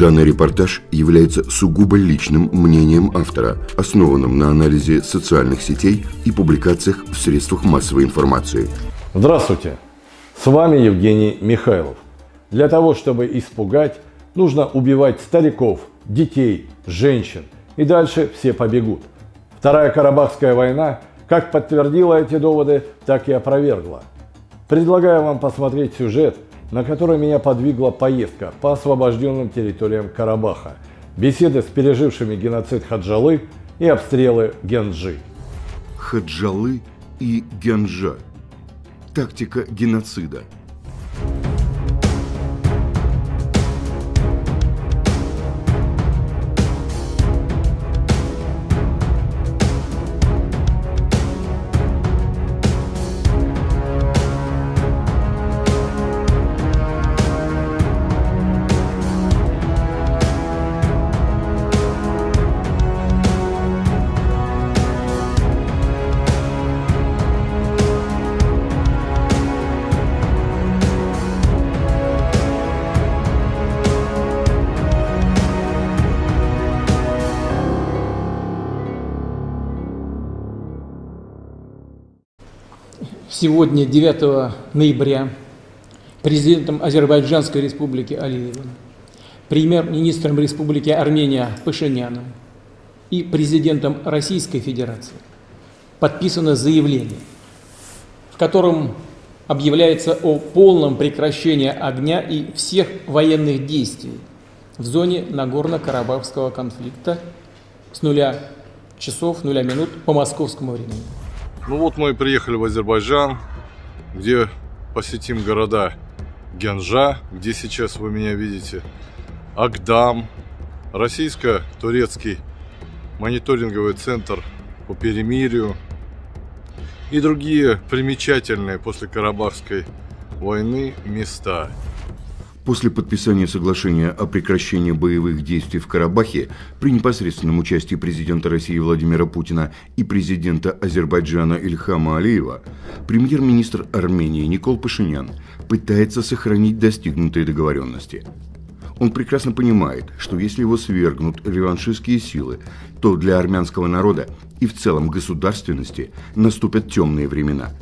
Данный репортаж является сугубо личным мнением автора, основанным на анализе социальных сетей и публикациях в средствах массовой информации. Здравствуйте! С вами Евгений Михайлов. Для того, чтобы испугать, нужно убивать стариков, детей, женщин. И дальше все побегут. Вторая Карабахская война как подтвердила эти доводы, так и опровергла. Предлагаю вам посмотреть сюжет – на который меня подвигла поездка по освобожденным территориям Карабаха, беседы с пережившими геноцид Хаджалы и обстрелы Генджи. Хаджалы и Генджа. Тактика геноцида – сегодня, 9 ноября, президентом Азербайджанской республики Алиевым, премьер-министром Республики Армения Пашиняном и президентом Российской Федерации подписано заявление, в котором объявляется о полном прекращении огня и всех военных действий в зоне Нагорно-Карабахского конфликта с нуля часов, нуля минут по московскому времени. Ну вот мы и приехали в Азербайджан, где посетим города Генжа, где сейчас вы меня видите, Агдам, российско-турецкий мониторинговый центр по перемирию и другие примечательные после Карабахской войны места. После подписания соглашения о прекращении боевых действий в Карабахе при непосредственном участии президента России Владимира Путина и президента Азербайджана Ильхама Алиева, премьер-министр Армении Никол Пашинян пытается сохранить достигнутые договоренности. Он прекрасно понимает, что если его свергнут реваншистские силы, то для армянского народа и в целом государственности наступят темные времена –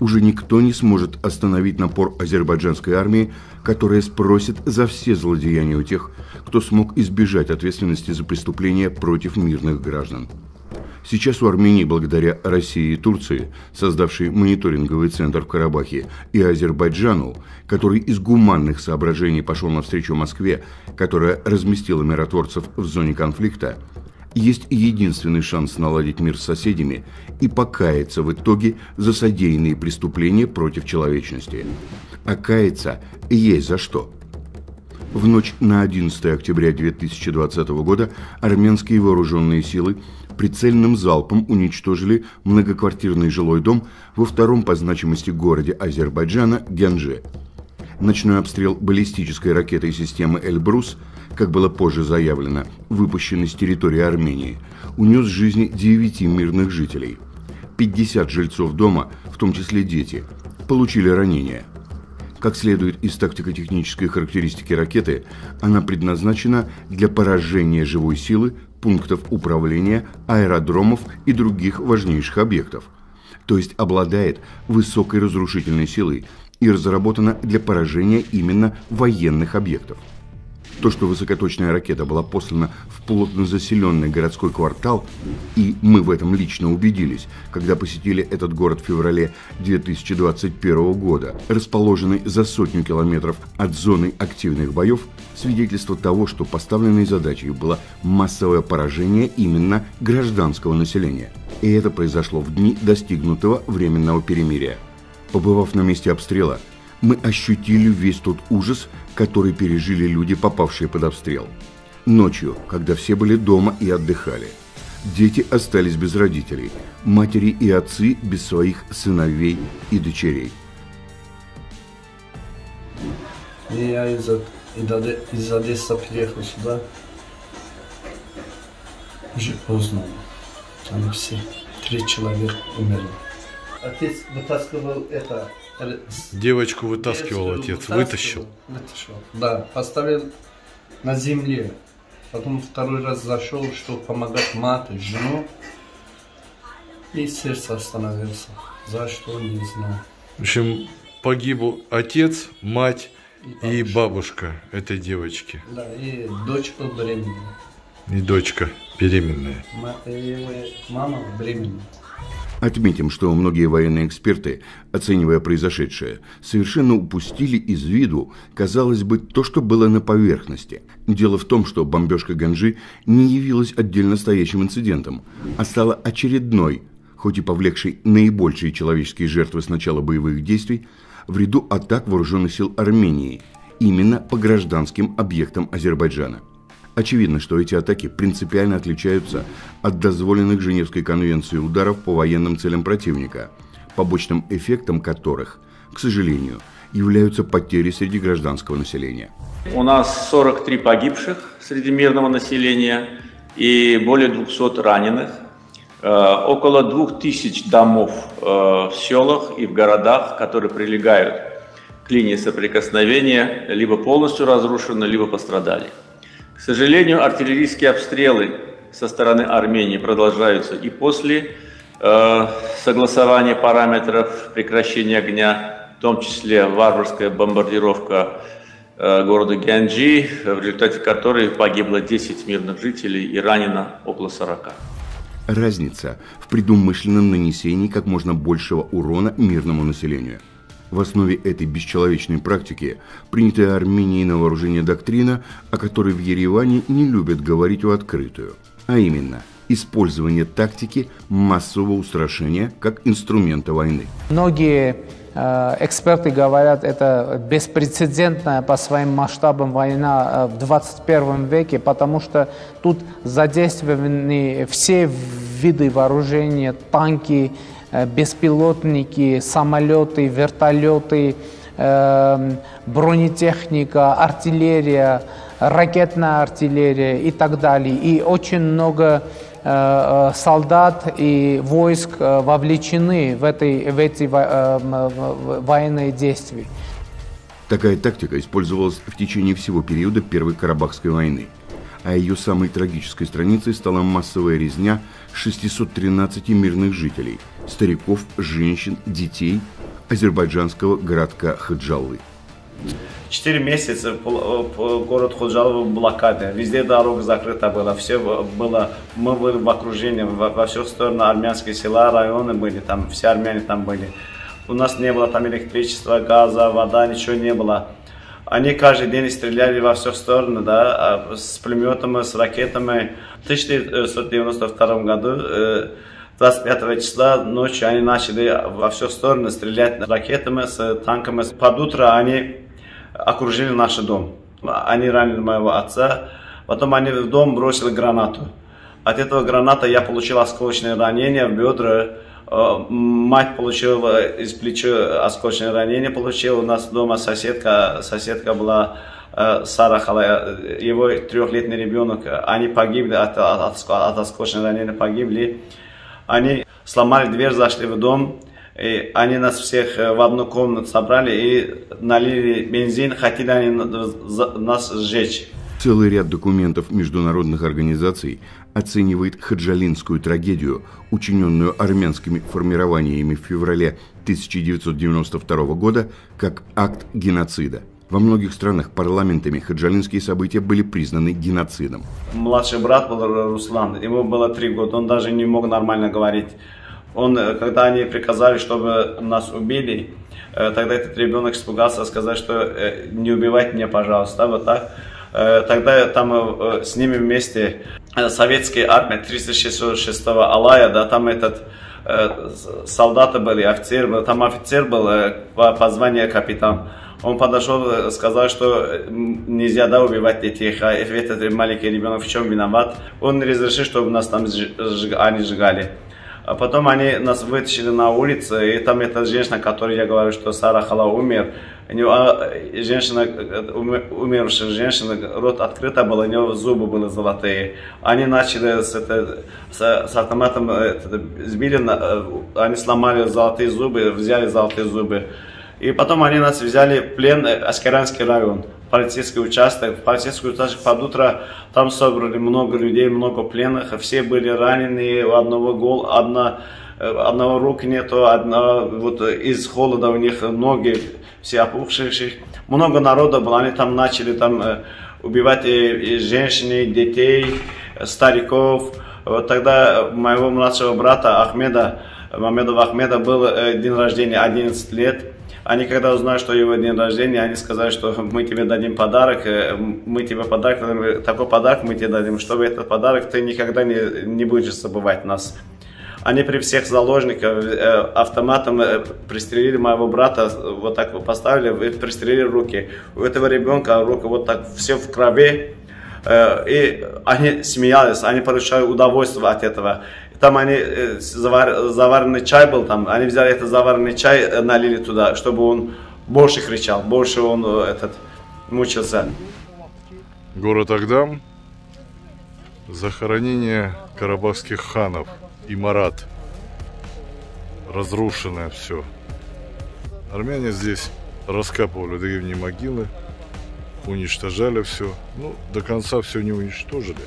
уже никто не сможет остановить напор азербайджанской армии, которая спросит за все злодеяния у тех, кто смог избежать ответственности за преступления против мирных граждан. Сейчас у Армении, благодаря России и Турции, создавшей мониторинговый центр в Карабахе, и Азербайджану, который из гуманных соображений пошел навстречу Москве, которая разместила миротворцев в зоне конфликта, есть единственный шанс наладить мир с соседями и покаяться в итоге за содеянные преступления против человечности. А каяться есть за что. В ночь на 11 октября 2020 года армянские вооруженные силы прицельным залпом уничтожили многоквартирный жилой дом во втором по значимости городе Азербайджана Генже. Ночной обстрел баллистической ракетой системы «Эльбрус» как было позже заявлено, выпущенный с территории Армении, унес жизни 9 мирных жителей. 50 жильцов дома, в том числе дети, получили ранения. Как следует из тактико-технической характеристики ракеты, она предназначена для поражения живой силы, пунктов управления, аэродромов и других важнейших объектов. То есть обладает высокой разрушительной силой и разработана для поражения именно военных объектов. То, что высокоточная ракета была послана в плотно заселенный городской квартал, и мы в этом лично убедились, когда посетили этот город в феврале 2021 года, расположенный за сотню километров от зоны активных боев, свидетельство того, что поставленной задачей было массовое поражение именно гражданского населения. И это произошло в дни достигнутого временного перемирия. Побывав на месте обстрела, мы ощутили весь тот ужас, который пережили люди, попавшие под обстрел. Ночью, когда все были дома и отдыхали. Дети остались без родителей, матери и отцы без своих сыновей и дочерей. Я из, из Одессы приехал сюда. Уже поздно. Они все, три человека умерли. Отец вытаскивал это Девочку вытаскивал отец, вытащил. Вытащил, да. Поставил на земле. Потом второй раз зашел, чтобы помогать мате, жену. И сердце остановился. За что, не знаю. В общем, погиб отец, мать и бабушка этой девочки. Да, и дочь была беременная. И дочка беременная. Э, Мама беременная. Отметим, что многие военные эксперты, оценивая произошедшее, совершенно упустили из виду, казалось бы, то, что было на поверхности. Дело в том, что бомбежка Ганжи не явилась отдельно стоящим инцидентом, а стала очередной, хоть и повлекшей наибольшие человеческие жертвы с начала боевых действий, в ряду атак вооруженных сил Армении, именно по гражданским объектам Азербайджана. Очевидно, что эти атаки принципиально отличаются от дозволенных Женевской конвенцией ударов по военным целям противника, побочным эффектом которых, к сожалению, являются потери среди гражданского населения. У нас 43 погибших среди мирного населения и более 200 раненых. Э, Около 2000 домов э, в селах и в городах, которые прилегают к линии соприкосновения, либо полностью разрушены, либо пострадали. К сожалению, артиллерийские обстрелы со стороны Армении продолжаются и после э, согласования параметров прекращения огня, в том числе варварская бомбардировка э, города Гянджи, в результате которой погибло 10 мирных жителей и ранено около 40. Разница в предумышленном нанесении как можно большего урона мирному населению. В основе этой бесчеловечной практики принятая Арменией на вооружение доктрина, о которой в Ереване не любят говорить в открытую, а именно использование тактики массового устрашения как инструмента войны. Многие э, эксперты говорят, это беспрецедентная по своим масштабам война э, в 21 веке, потому что тут задействованы все виды вооружения, танки, беспилотники, самолеты, вертолеты, э, бронетехника, артиллерия, ракетная артиллерия и так далее. И очень много э, э, солдат и войск э, вовлечены в, этой, в эти э, военные действия. Такая тактика использовалась в течение всего периода Первой Карабахской войны, а ее самой трагической страницей стала массовая резня 613 мирных жителей, стариков, женщин, детей азербайджанского городка Хаджаллы. Четыре месяца по- город Худжалов в блокаде. Везде дорога закрыта была. Все было, мы были в окружении, во, во всех сторонах армянские села, районы были, там все армяне там были. У нас не было там электричества, газа, вода, ничего не было. Они каждый день стреляли во все стороны, да, а с пулеметами, с ракетами. В 1992 году, э, 25 числа ночью они начали во все стороны стрелять ракетами, с танками. Под утро они окружили наш дом. Они ранили моего отца. Потом они в дом бросили гранату. От этого граната я получил осколочное ранение в бедра. Э, Мать получила из плеча осколочное ранение. Получила у нас дома соседка. Соседка была э, Сара Халая, его трехлетний ребенок. Они погибли от, от, от осколочного ранения, погибли. Они сломали дверь, зашли в дом. И они нас всех э, в одну комнату собрали и налили бензин, хотели они нас сжечь. Целый ряд документов международных организаций оценивает хаджалинскую трагедию, учиненную армянскими формированиями в феврале 1992 года, как акт геноцида. Во многих странах парламентами хаджалинские события были признаны геноцидом. Младший брат был Руслан, ему было три года, он даже не мог нормально говорить. Он, э, когда они приказали, чтобы нас убили, э, тогда этот ребенок испугался сказать, что э, не убивайте меня, пожалуйста, вот так. Э, Тогда там э, с ними вместе э, советская армия 366-го Алая, да, там этот э, солдаты были, офицер был, там офицер был э, по, по званию капитан. Он подошел, э, сказал, что э, нельзя да, убивать детей, а этот маленький ребенок в чем виноват. Он разрешил, чтобы нас там они сжигали. А потом они нас вытащили на улицу, и там эта женщина, которой я говорю, что Сара Хала умер, у него, а, женщина, э, уме- умершая женщина, рот открыто был, у него зубы были золотые. Они начали с, это, с, с автоматом, э, это, сбили, э, они сломали золотые зубы, взяли золотые зубы. И потом они нас взяли в плен, Аскаранский район. Полицейский участок. В полицейский участок под утро там собрали много людей, много пленных. Все были ранены, у одного гол, одна, э, одного рук нету, одна, вот из холода у них ноги все опухшие. Много народа было, они там начали там э, убивать и, и женщин, детей, стариков. Вот тогда моего младшего брата Ахмеда, Мамедова Ахмеда был э, день рождения 11 лет. Они когда узнали, что его день рождения, они сказали, что мы тебе дадим подарок, э, мы тебе подарок, такой подарок мы тебе дадим, чтобы этот подарок ты никогда не, не будешь забывать нас. Они при всех заложниках э, автоматом э, пристрелили моего брата, вот так поставили, пристрелили руки. У этого ребенка руки вот так все в крови, и они смеялись, они получали удовольствие от этого. Там они, завар, заваренный чай был там, они взяли этот заваренный чай, налили туда, чтобы он больше кричал, больше он этот мучился. Город Агдам, захоронение карабахских ханов и Марат. Разрушенное все. Армяне здесь раскапывали древние могилы, уничтожали все. Ну, до конца все не уничтожили.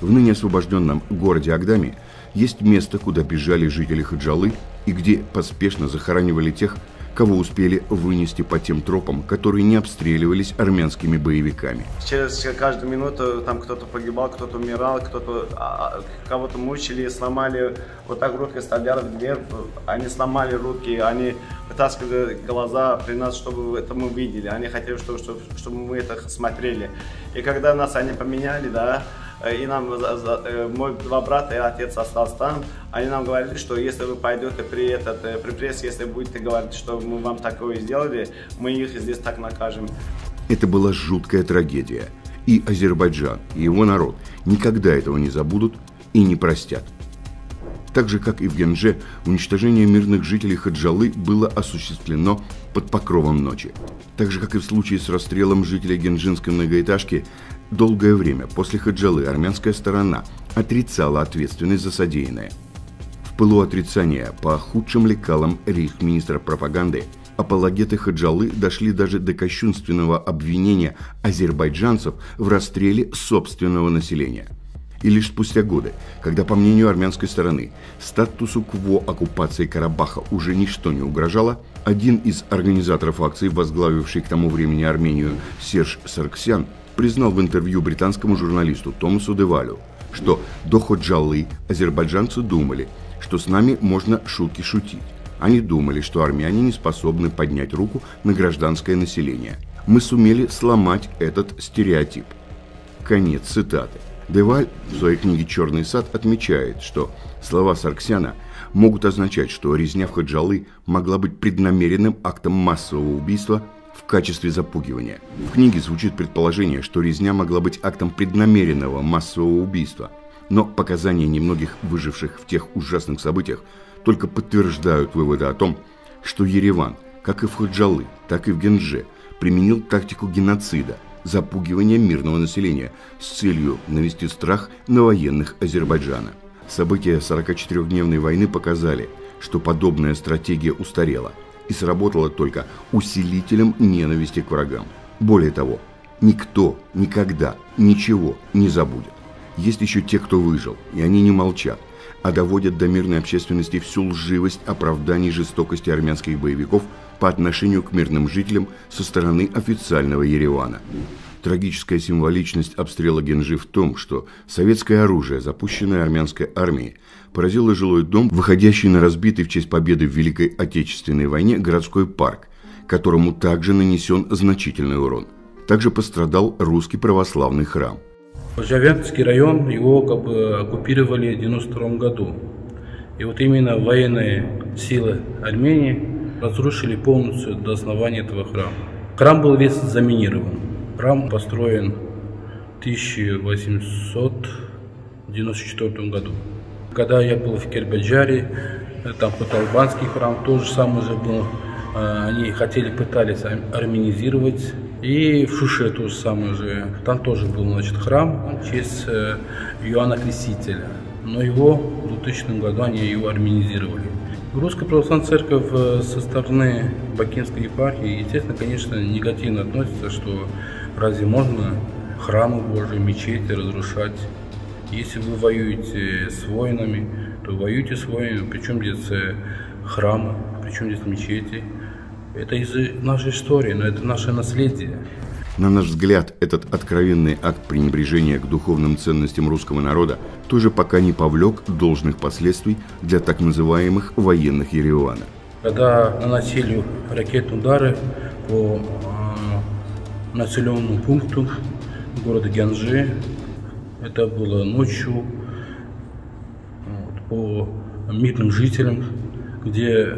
В ныне освобожденном городе Агдаме есть место, куда бежали жители Хаджалы и где поспешно захоранивали тех, кого успели вынести по тем тропам, которые не обстреливались армянскими боевиками. Через каждую минуту там кто-то погибал, кто-то умирал, кто-то а, кого-то мучили, сломали, вот так руки стреляли в дверь, они сломали руки, они вытаскивали глаза при нас, чтобы это мы видели, они хотели, чтобы, чтобы мы это смотрели. И когда нас они поменяли, да, и нам, э, мой два брата и отец остался там, они нам говорили, что если вы пойдете при, этот, э, при пресс, если будете говорить, что мы вам такое сделали, мы их здесь так накажем. Это была жуткая трагедия. И Азербайджан, и его народ никогда этого не забудут и не простят. Так же, как и в Генже, уничтожение мирных жителей Хаджалы было осуществлено под покровом ночи. Так же, как и в случае с расстрелом жителей генжинской многоэтажки, долгое время после Хаджалы армянская сторона отрицала ответственность за содеянное. В пылу отрицания по худшим лекалам рейхминистра пропаганды апологеты Хаджалы дошли даже до кощунственного обвинения азербайджанцев в расстреле собственного населения – и лишь спустя годы, когда, по мнению армянской стороны, статусу КВО оккупации Карабаха уже ничто не угрожало, один из организаторов акции, возглавивший к тому времени Армению Серж Сарксян, признал в интервью британскому журналисту Томасу Девалю, что до Ходжалы азербайджанцы думали, что с нами можно шутки шутить. Они думали, что армяне не способны поднять руку на гражданское население. Мы сумели сломать этот стереотип. Конец цитаты. Деваль в своей книге «Черный сад» отмечает, что слова Сарксяна могут означать, что резня в Хаджалы могла быть преднамеренным актом массового убийства качестве запугивания. В книге звучит предположение, что резня могла быть актом преднамеренного массового убийства, но показания немногих выживших в тех ужасных событиях только подтверждают выводы о том, что Ереван, как и в Хаджалы, так и в Генже, применил тактику геноцида – запугивания мирного населения с целью навести страх на военных Азербайджана. События 44-дневной войны показали, что подобная стратегия устарела и сработала только усилителем ненависти к врагам. Более того, никто никогда ничего не забудет. Есть еще те, кто выжил, и они не молчат, а доводят до мирной общественности всю лживость оправданий жестокости армянских боевиков – по отношению к мирным жителям со стороны официального Еревана. Трагическая символичность обстрела Генжи в том, что советское оружие, запущенное армянской армией, поразило жилой дом, выходящий на разбитый в честь победы в Великой Отечественной войне городской парк, которому также нанесен значительный урон. Также пострадал русский православный храм. Жавянский район, его как бы оккупировали в 1992 году. И вот именно военные силы Армении разрушили полностью до основания этого храма. Храм был весь заминирован. Храм построен в 1894 году. Когда я был в Кербеджаре, там Паталбанский храм тоже самый же был. А, они хотели, пытались армянизировать. И в Шуше тоже самое же. Там тоже был значит, храм в честь э, Иоанна Крестителя. Но его в 2000 году они ее армянизировали. Русская православная церковь э, со стороны Бакинской епархии, естественно, конечно, негативно относится, что разве можно храмы Божьи, мечети разрушать. Если вы воюете с воинами, то воюйте с воинами. Причем здесь э, храмы, причем здесь мечети. Это из нашей истории, но это наше наследие. На наш взгляд, этот откровенный акт пренебрежения к духовным ценностям русского народа тоже пока не повлек должных последствий для так называемых военных Еревана. Когда наносили ракетные удары по населенному пункту города Гянжи, это было ночью вот, по мирным жителям, где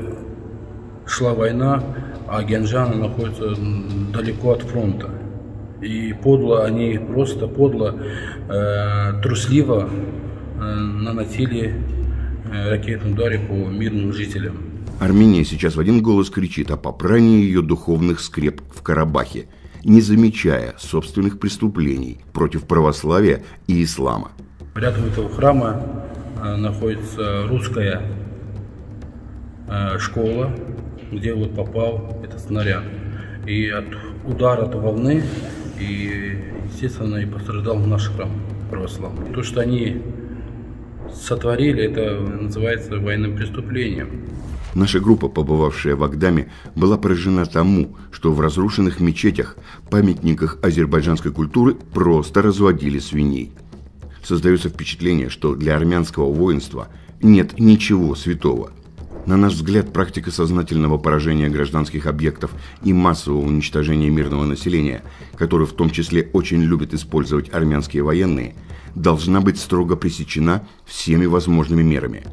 шла война, а Гянжана находится далеко от фронта. И подло, они просто подло, э, трусливо э, наносили э, ракетные удары по мирным жителям. Армения сейчас в один голос кричит о попрании ее духовных скреп в Карабахе, не замечая собственных преступлений против православия и ислама. Рядом этого храма э, находится русская э, школа, где вот попал этот снаряд. И от удара от волны и, естественно, и пострадал наш храм православный. То, что они сотворили, это называется военным преступлением. Наша группа, побывавшая в Агдаме, была поражена тому, что в разрушенных мечетях, памятниках азербайджанской культуры просто разводили свиней. Создается впечатление, что для армянского воинства нет ничего святого. На наш взгляд, практика сознательного поражения гражданских объектов и массового уничтожения мирного населения, которую в том числе очень любят использовать армянские военные, должна быть строго пресечена всеми возможными мерами.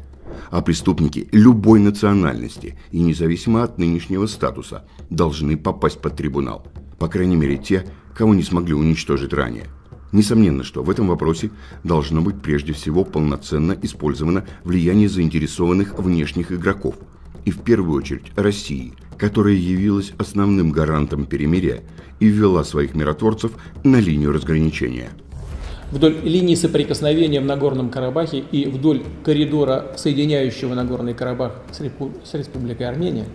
А преступники любой национальности и независимо от нынешнего статуса должны попасть под трибунал. По крайней мере те, кого не смогли уничтожить ранее. Несомненно, что в этом вопросе должно быть прежде всего полноценно использовано влияние заинтересованных внешних игроков, и в первую очередь России, которая явилась основным гарантом перемирия и ввела своих миротворцев на линию разграничения. Вдоль линии соприкосновения в Нагорном Карабахе и вдоль коридора, соединяющего Нагорный Карабах с, Республикой Армения,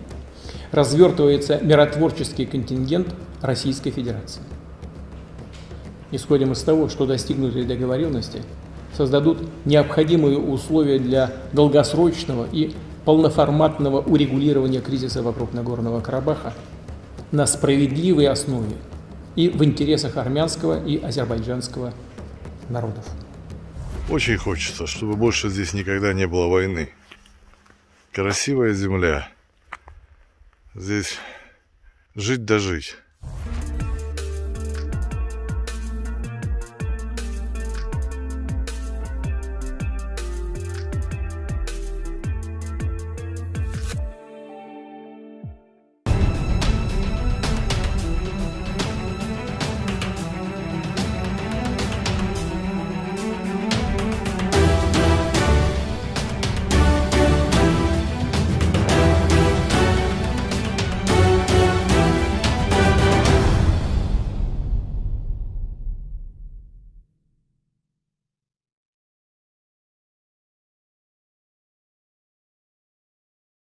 развертывается миротворческий контингент Российской Федерации. Исходим из того, что достигнутые договоренности создадут необходимые условия для долгосрочного и полноформатного урегулирования кризиса вокруг Нагорного Карабаха на справедливой основе и в интересах армянского и азербайджанского народов. Очень хочется, чтобы больше здесь никогда не было войны. Красивая земля. Здесь жить да жить.